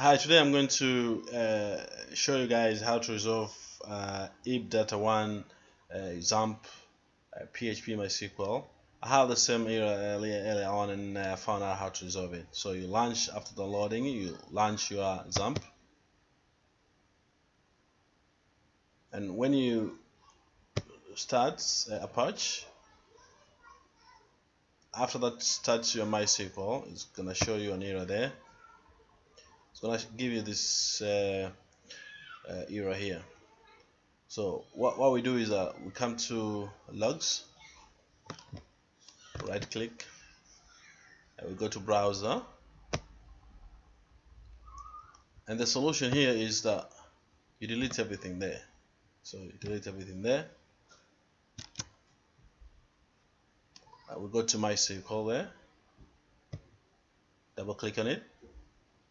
Hi, today I'm going to uh, show you guys how to resolve uh, if data 1 uh, XAMPP uh, PHP MySQL. I have the same error earlier, earlier on and uh, found out how to resolve it. So you launch after downloading, you launch your XAMPP. And when you start uh, Apache, after that starts your MySQL, it's gonna show you an error there it's gonna give you this uh, uh, error here. So what, what we do is uh, we come to logs right click and we go to browser. And the solution here is that you delete everything there. So you delete everything there. Uh, we go to my MySQL there. Double click on it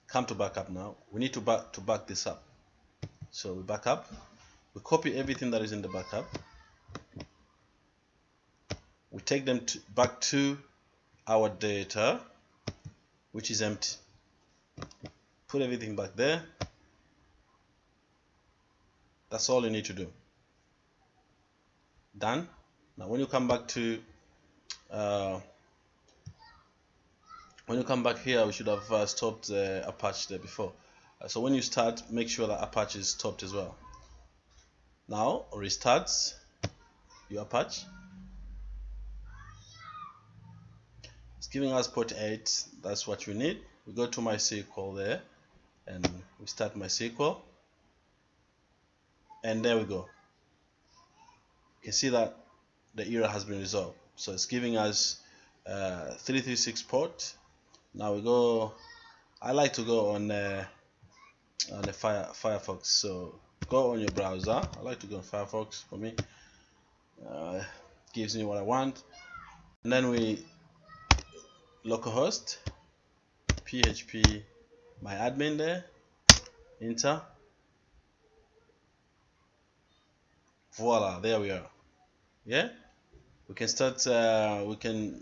come to backup now. We need to back to back this up. So we back up. We copy everything that is in the backup. We take them to, back to our data which is empty. Put everything back there. That's all you need to do. Done. Now when you come back to uh, when you come back here we should have uh, stopped uh, Apache there before. Uh, so when you start make sure that Apache is stopped as well. Now restart your Apache? It's giving us port 8 that's what we need. We go to MySQL there and we start MySQL. And there we go. You can see that the error has been resolved. So it's giving us uh, 336 port now we go I like to go on uh, on the Fire, Firefox so go on your browser. I like to go on Firefox for me. Uh, gives me what I want. And then we localhost PHP my admin there enter. Voila there we are. Yeah? We can start uh, we can